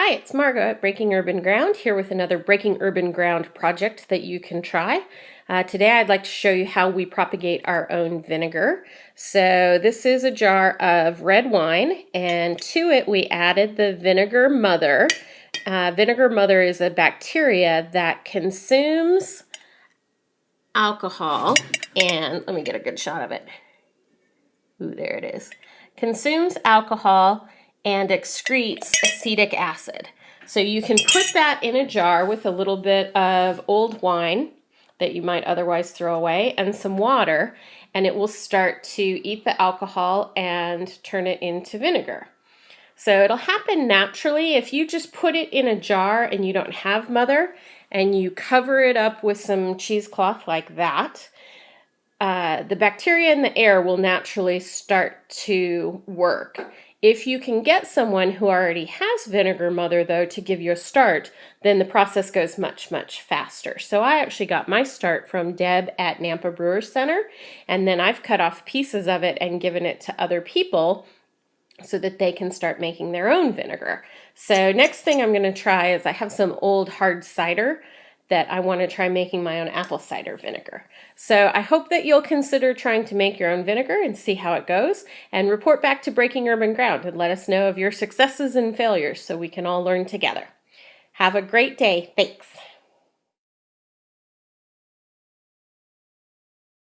Hi, it's Margot at Breaking Urban Ground here with another Breaking Urban Ground project that you can try. Uh, today I'd like to show you how we propagate our own vinegar. So this is a jar of red wine and to it we added the vinegar mother. Uh, vinegar mother is a bacteria that consumes alcohol and let me get a good shot of it. Ooh, there it is. Consumes alcohol and excretes acetic acid. So you can put that in a jar with a little bit of old wine that you might otherwise throw away and some water and it will start to eat the alcohol and turn it into vinegar. So it'll happen naturally if you just put it in a jar and you don't have mother and you cover it up with some cheesecloth like that. Uh, the bacteria in the air will naturally start to work if you can get someone who already has Vinegar Mother, though, to give you a start, then the process goes much, much faster. So I actually got my start from Deb at Nampa Brewer Center, and then I've cut off pieces of it and given it to other people so that they can start making their own vinegar. So next thing I'm going to try is I have some old hard cider that I want to try making my own apple cider vinegar. So I hope that you'll consider trying to make your own vinegar and see how it goes and report back to Breaking Urban Ground and let us know of your successes and failures so we can all learn together. Have a great day. Thanks.